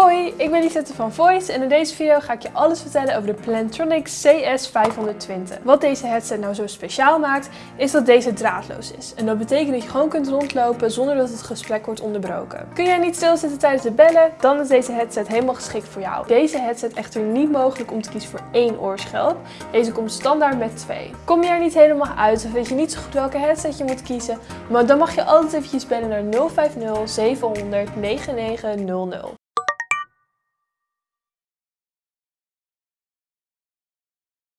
Hoi, ik ben Lisette van Voice en in deze video ga ik je alles vertellen over de Plantronic CS520. Wat deze headset nou zo speciaal maakt, is dat deze draadloos is. En dat betekent dat je gewoon kunt rondlopen zonder dat het gesprek wordt onderbroken. Kun jij niet stilzitten tijdens het bellen, dan is deze headset helemaal geschikt voor jou. Deze headset echter niet mogelijk om te kiezen voor één oorschelp. Deze komt standaard met twee. Kom je er niet helemaal uit of weet je niet zo goed welke headset je moet kiezen, maar dan mag je altijd eventjes bellen naar 050 700 9900.